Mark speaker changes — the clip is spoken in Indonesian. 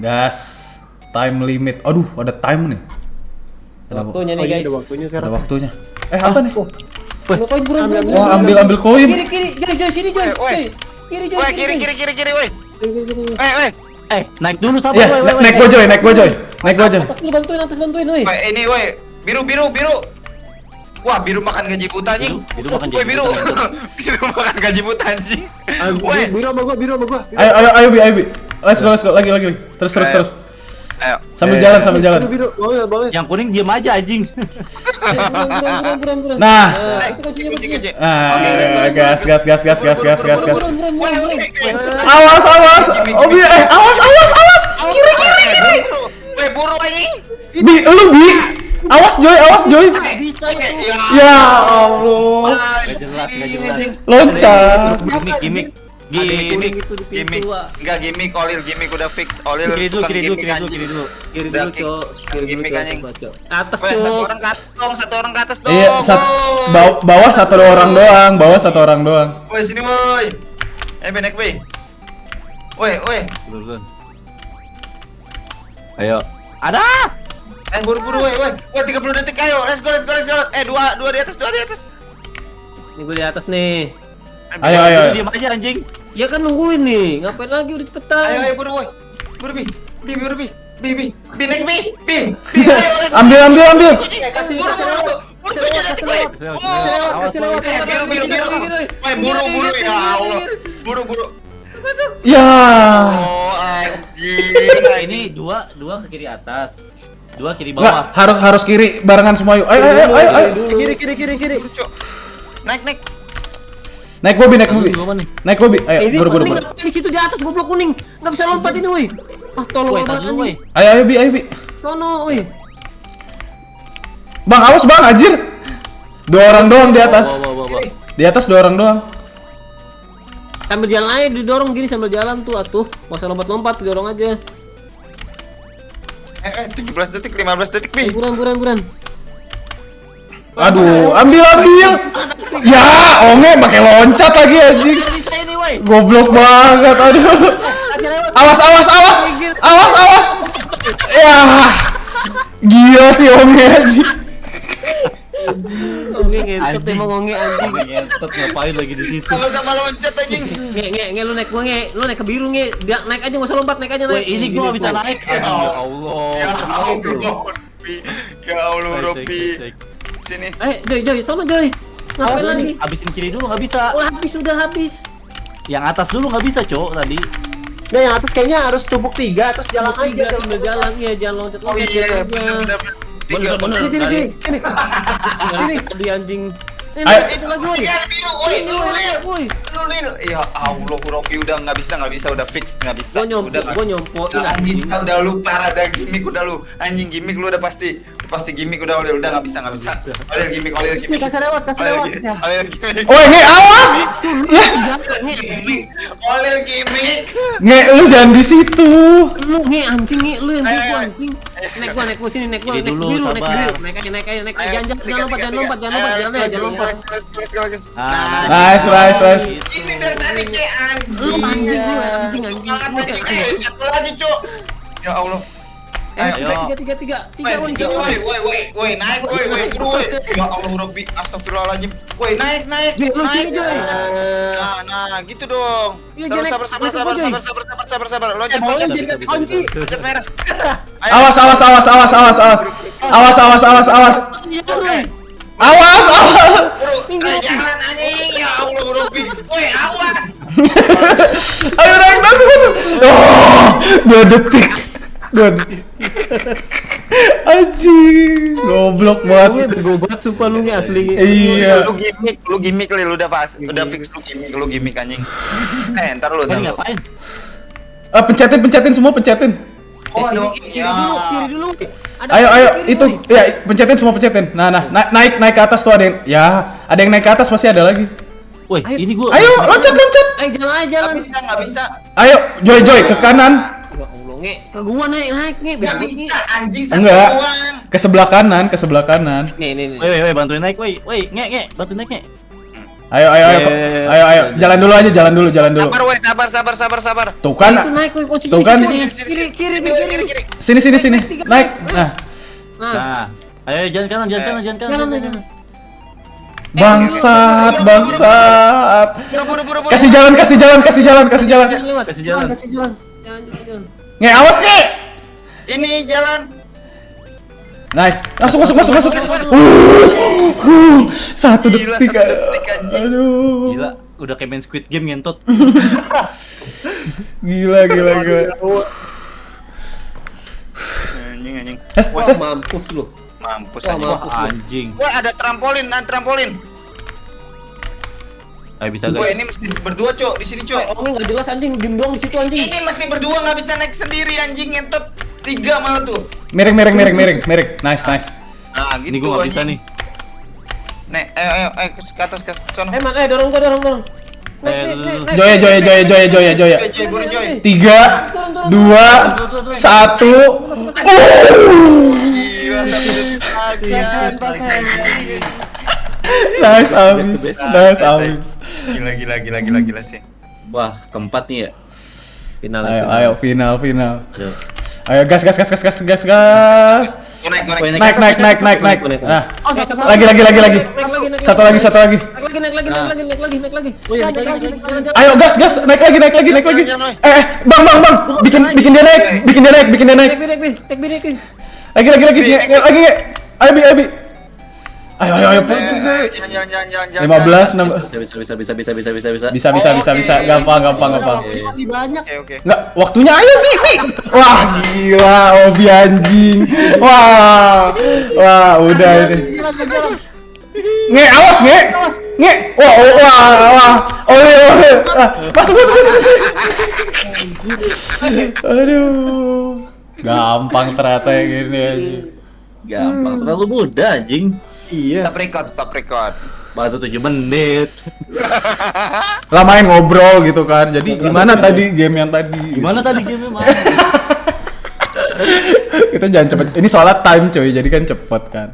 Speaker 1: Gas. Time limit. Aduh, ada time nih. Ada
Speaker 2: Waktunya
Speaker 3: Oh
Speaker 2: nih
Speaker 3: iya
Speaker 2: guys.
Speaker 3: ada waktunya
Speaker 1: Ada
Speaker 3: sekarang.
Speaker 1: waktunya. Eh, apa nih?
Speaker 2: Ambil koin buruan buruan.
Speaker 1: Wah, ambil ambil koin.
Speaker 2: Kiri kiri, Joy Joy sini Joy. Kiri Joy.
Speaker 4: Woi, kiri kiri kiri kiri, woi.
Speaker 3: Sini, sini, sini.
Speaker 4: Eh, eh.
Speaker 5: Eh, naik dulu sabar,
Speaker 1: Iya,
Speaker 5: woi, woi,
Speaker 1: na-
Speaker 5: woi.
Speaker 1: naik gua Joy, naik gua Joy. Naik gua Joy.
Speaker 2: Atas dulu bantuin, atas bantuin, woi.
Speaker 4: Woi, ini woi. Biru biru biru. Wah, biru makan gaji buta anjing.
Speaker 5: Biru- biru makan
Speaker 4: Woi,
Speaker 5: gaji
Speaker 4: biru. biru makan gaji buta anjing.
Speaker 3: Ah,
Speaker 4: Woi.
Speaker 3: biru sama gua, biru sama gua.
Speaker 1: Ayo ayo ayo Bi, ayo Bi. Let's go, let's go. Lagi lagi lagi. Terus terus terus.
Speaker 4: Ayo.
Speaker 1: Sambil
Speaker 4: Eh,
Speaker 1: jalan sambil jalan.
Speaker 3: Biru, biru, banget, banget.
Speaker 5: Yang kuning diam aja anjing.
Speaker 2: Eh.
Speaker 1: Nah.
Speaker 2: Nah,
Speaker 4: Eh.
Speaker 1: Ah, gas gas gas gas gas gas gas gas. Awas awas. Oh eh awas awas awas. Kiri kiri kiri.
Speaker 4: Woi, buru anjing.
Speaker 1: Bi, lu Bi. Awas Joy, awas Joy.
Speaker 4: Ya.
Speaker 1: Ya Allah.
Speaker 5: Gak jelas, gak jelas.
Speaker 1: Loncat.
Speaker 5: Gimik, gimik. Gimik.
Speaker 2: Itu di pintu.
Speaker 4: Enggak gimik, Olil gimik udah fix. Olil
Speaker 5: Kiri dulu, kiri dulu, kiri dulu, kiri dulu.
Speaker 2: Kiri dulu, Cok. Kiri dulu, Cok. Atas,
Speaker 4: Woi, satu orang ke atas dong, satu orang ke atas dong.
Speaker 1: Iya, sat,
Speaker 4: Wow.
Speaker 1: baw- bawah satu orang doang, bawah satu orang doang.
Speaker 4: Woi, sini woi. Eh, benek woi. Woi, woi.
Speaker 5: Ayo. Ada.
Speaker 4: Eh, buru-buru woi, woi. Woi, 30 detik ayo. Let's go, let's go, let's go. Eh, dua, dua di atas, dua di atas.
Speaker 2: Ini gue di atas nih.
Speaker 4: Eh,
Speaker 1: Ayo ayo. ayo.
Speaker 5: Diam aja anjing.
Speaker 2: Ya kan nungguin nih. Ngapain lagi udah cepetan.
Speaker 4: Ayo, ayo, buru woi. Buru bi. Bi, buru bi. Bi, bi. Bi, naik bi. Bi.
Speaker 1: Ambil ambil ambil.
Speaker 2: kasih,
Speaker 4: Buru, buru. Buru,
Speaker 2: Kasih lewat,
Speaker 4: Oh.
Speaker 5: lewat, awas.
Speaker 4: Eh, biru, biru, biru. Woi, buru, buru ya Allah. Buru, buru.
Speaker 1: Ya.
Speaker 4: Oh, anjing.
Speaker 5: Ini dua, dua ke kiri atas. Dua kiri bawah.
Speaker 1: harus harus kiri barengan semua yuk. Ayo ayo ayo ayo.
Speaker 3: Kiri, kiri, kiri, kiri.
Speaker 4: Naik, naik.
Speaker 1: Naik Bi, naik
Speaker 5: nih?
Speaker 1: Naik Bi. Ayo,
Speaker 2: Ini
Speaker 1: buru buru
Speaker 2: ngapain di situ di atas goblok kuning. Enggak bisa lompat ini, woi. Ah, tolong
Speaker 5: Woi,
Speaker 2: banget anjing.
Speaker 1: Ayo ayo Bi, ayo Bi.
Speaker 2: Sono, woi.
Speaker 1: Bang, awas Bang, anjir. Dua orang doang di atas. Di atas dua orang doang.
Speaker 2: Sambil jalan aja didorong gini sambil jalan tuh atuh. Gak usah lompat-lompat, didorong aja.
Speaker 4: Eh, eh, 17 detik, 15 detik, Bi.
Speaker 2: buran buran buran.
Speaker 1: Aduh, ambil ambil. Ya, onge pakai loncat lagi anjing. Goblok banget, aduh. Awas, awas, awas. Awas, awas. Ya. Gila sih onge anjing.
Speaker 2: Onge ngentot emang onge anjing.
Speaker 5: Ngentot ngapain lagi di situ?
Speaker 4: Sama-sama loncat anjing.
Speaker 2: Nge nge nge lu naik gua nge. Lu naik ke biru nge. Dia naik aja gak usah lompat, naik aja naik.
Speaker 5: Ini gua bisa
Speaker 2: gua.
Speaker 5: naik.
Speaker 4: Ya
Speaker 5: ya
Speaker 4: Allah.
Speaker 5: Allah.
Speaker 4: Ya Allah, Robi. Ya Allah,
Speaker 5: cek.
Speaker 4: Sini.
Speaker 2: Eh, Joy, Joy, sono Joy. Ngapain
Speaker 5: Awas
Speaker 2: lagi?
Speaker 5: ini, habisin kiri dulu nggak bisa.
Speaker 2: Oh, habis sudah habis.
Speaker 5: Yang atas dulu nggak bisa, cowok tadi.
Speaker 3: Nah, yang atas kayaknya harus tumpuk tiga, terus jalan
Speaker 2: Jalan
Speaker 3: aja.
Speaker 2: sambil jalan iya, jangan loncat
Speaker 4: Oh
Speaker 2: loncat.
Speaker 4: iya, bener bener. Tiga.
Speaker 5: Bener, bener.
Speaker 3: Sini, sini, sini, sini.
Speaker 2: Sini, di anjing. Ini itu lagi woi.
Speaker 4: Tiga biru, woi,
Speaker 2: Ini
Speaker 4: lu
Speaker 2: woi,
Speaker 4: lil.
Speaker 2: woi.
Speaker 4: Lu lil. Ya Allah, Robi udah nggak bisa, nggak bisa, udah fix, nggak bisa.
Speaker 2: Gua nyompo,
Speaker 4: Udah
Speaker 2: gua
Speaker 4: bisa.
Speaker 2: nyompoin
Speaker 4: Udah
Speaker 2: anjing.
Speaker 4: bisa, udah lu parah, udah gimmick udah lu. Anjing gimmick lu udah pasti. Pasti gimmick udah olil, udah nggak bisa, nggak bisa. Olil gimmick,
Speaker 3: Sini,
Speaker 4: gimmick.
Speaker 3: kasih lewat, kasih lewat. Ya.
Speaker 4: olil gimmick.
Speaker 1: Woi, nge awas.
Speaker 4: Olil gimmick.
Speaker 1: nge lu jangan di situ.
Speaker 2: Lu nge anjing nge, lu yang
Speaker 4: ayo.
Speaker 2: anjing. Naik gua, naik gua sini, naik gua,
Speaker 5: Ini
Speaker 2: naik
Speaker 5: dulu,
Speaker 2: biru, naik biru. Naik aja, naik aja, naik Jangan jangan
Speaker 4: tiga,
Speaker 2: jangan lompat, jangan lompat, jangan lompat, jangan jangan lompat.
Speaker 4: let's go, let's go, let's go, let's go.
Speaker 5: Ah,
Speaker 1: Nice, nice, nice.
Speaker 4: Ini dari tadi kayak
Speaker 2: Lu
Speaker 4: anjing.
Speaker 2: anjing gue, anjing anjing.
Speaker 4: Banget anjing. Eh, satu lagi, Cuk. Ya Allah.
Speaker 2: Eh,
Speaker 4: Ayo.
Speaker 2: tiga, tiga, tiga, tiga, tiga,
Speaker 4: Woi,
Speaker 2: woi,
Speaker 4: tiga,
Speaker 2: tiga,
Speaker 4: woi,
Speaker 2: woi.
Speaker 4: woi, woi, naik, woi, woi, buru, woi. Ya Allah, Robi, astagfirullahaladzim. Woi, naik, naik,
Speaker 2: lu
Speaker 4: naik. Nah, nah, gitu dong.
Speaker 2: Iya,
Speaker 4: Terus
Speaker 2: Joy,
Speaker 4: sabar, sabar, sabar, sabar, sabar, sabar, sabar, sabar. Loncat,
Speaker 3: Eh,
Speaker 4: loncat,
Speaker 3: jadi kunci.
Speaker 4: loncat merah. Ayo.
Speaker 1: Awas, awas, awas, awas, awas, awas. Awas, awas, awas, awas. Awas, awas.
Speaker 4: Ayo jalan anjing. Ya Allah, Robi. Woi, awas.
Speaker 1: Ayo naik masuk masuk. Oh, dua detik. Dua detik. Anjing, goblok banget.
Speaker 2: bego banget sumpah lu nge asli.
Speaker 1: Iya.
Speaker 4: Lu gimmick, lu gimmick, Lil, udah pas. Udah fix lu gimmick, lu gimmick anjing. Eh, ntar lu, ntar lu.
Speaker 5: ngapain?
Speaker 1: Ah, pencetin, pencetin semua, pencetin.
Speaker 4: Oh, ada
Speaker 2: Kiri, kiri dulu, kiri dulu. Ada
Speaker 1: Ayo, ayo,
Speaker 2: kiri,
Speaker 1: itu,
Speaker 2: woi.
Speaker 1: ya, pencetin semua, pencetin. Nah, nah, na- naik, naik ke atas tuh ada yang, ya, ada yang naik ke atas pasti ada lagi.
Speaker 5: Woi, ini gua.
Speaker 1: Ayo, loncat, loncat.
Speaker 2: Ayo jalan aja jalan.
Speaker 4: bisa, nggak bisa.
Speaker 1: Ayo, Joy, Joy, ke kanan.
Speaker 2: Ya Allah nge, ke gua naik naik nge, bego
Speaker 4: bisa, anjing satu
Speaker 1: Enggak. Ke sebelah kanan, ke sebelah kanan.
Speaker 2: Nih nih nih.
Speaker 5: Woi, woi, woi, bantuin naik, woi. Woi, nge, nge, bantuin naik, nge.
Speaker 1: Ayo, ayo, ayo,
Speaker 5: Ayo, ayo,
Speaker 1: jalan dulu aja, jalan dulu, jalan dulu.
Speaker 4: Sabar weh, sabar, sabar, sabar, sabar.
Speaker 1: Tuh kan,
Speaker 2: Itu naik woi
Speaker 1: Tuh kan.
Speaker 2: kiri
Speaker 4: Sini,
Speaker 2: kiri
Speaker 4: sini,
Speaker 2: kiri
Speaker 4: sini,
Speaker 2: kiri
Speaker 1: sini, sini, sini, naik. Nah,
Speaker 2: Nah,
Speaker 5: Nah, ayo jangan kanan, jangan kanan,
Speaker 2: jalan jalan.
Speaker 5: kanan.
Speaker 1: bangsat, bangsat. Kasih jalan, kasih jalan, kasih jalan, kasih jalan.
Speaker 5: Kasih jalan.
Speaker 3: Kasih jalan.
Speaker 2: Jalan jalan jalan.
Speaker 1: Nge, awas nge.
Speaker 4: Ini jalan.
Speaker 1: Nice, masuk, masuk, masuk, masuk. Uh, uh, satu
Speaker 4: Gila,
Speaker 1: detik.
Speaker 4: satu detik, anjing.
Speaker 1: Aduh,
Speaker 5: Gila, udah kayak main Squid Game ngentot.
Speaker 1: gila, gila, gila.
Speaker 4: Anjing, anjing.
Speaker 2: Wah, mampus lu.
Speaker 4: Mampus
Speaker 2: Wah,
Speaker 4: anjing.
Speaker 2: mampus.
Speaker 5: Anjing.
Speaker 4: Wah, ada trampolin, ada trampolin.
Speaker 5: Ayo bisa
Speaker 4: Wah,
Speaker 5: guys.
Speaker 4: ini mesti berdua, Cok. Di sini, Cok.
Speaker 2: Orangnya nggak jelas anjing, diem doang di situ anjing.
Speaker 4: Ini mesti berdua nggak bisa naik sendiri anjing ngentot. Tiga malah tuh.
Speaker 1: Miring, miring, miring, miring, miring. Nice, nice.
Speaker 4: Nah, gitu.
Speaker 5: Ini gua nggak bisa nih.
Speaker 4: Nek, ayo, ayo, ayo ke atas, ke sana.
Speaker 2: Eh, man, eh dorong gua dorong dorong.
Speaker 5: Eh.
Speaker 1: Joya, joya, joya, joya, joya, joya. Tiga, dua, satu. Nice, abis. Nice, abis.
Speaker 4: Gila, gila, gila, gila, gila sih.
Speaker 5: Wah, keempat nih ya.
Speaker 2: Final.
Speaker 1: Ayo, ayo, final, final.
Speaker 5: Aduh.
Speaker 1: Ayo, gas, gas, gas, gas, gas, gas, gas.
Speaker 4: Naik, naik.
Speaker 1: Naik, naik, naik, naik. Nah,
Speaker 2: Eh,
Speaker 1: lagi, lagi, lagi, lagi.
Speaker 2: Lagi,
Speaker 1: Satu lagi, satu lagi.
Speaker 2: Naik lagi, naik lagi, naik lagi, naik lagi, naik lagi.
Speaker 5: Oh iya, lagi.
Speaker 1: Ayo, gas, gas, naik lagi, naik lagi, naik lagi. Eh, eh, bang, bang, bang. Bikin, bikin dia naik, bikin dia naik, bikin dia naik. Lagi, lagi, lagi, lagi, nge. Ayo, bi, ayo, bi. Ayo, ayo, ayo.
Speaker 4: Eh, jalan, jalan, jalan.
Speaker 1: 15, 16.
Speaker 5: Bisa, bisa, bisa, bisa, bisa, bisa, bisa.
Speaker 1: Bisa, bisa, bisa, bisa. Gampang, gampang, gampang.
Speaker 3: Masih banyak.
Speaker 4: Oke, oke.
Speaker 1: Enggak, waktunya ayo Bi, Bi. Wah, gila, Obi anjing. Wah. Wah, udah ini. Nge, awas, nge. Nge. Wah, oh, wah, wah. Oleh, oleh. Ah, Masuk, masuk, masuk, masuk. Aduh. Gampang ternyata ya gini anjing.
Speaker 5: Gampang, terlalu mudah anjing.
Speaker 4: Stop record, stop record.
Speaker 5: Baru 7 menit.
Speaker 1: Lah main ngobrol gitu kan. Jadi gimana tadi game yang tadi?
Speaker 5: Gimana tadi game Mas?
Speaker 1: Kita jangan cepet. Ini soalnya time coy, jadi kan cepet kan.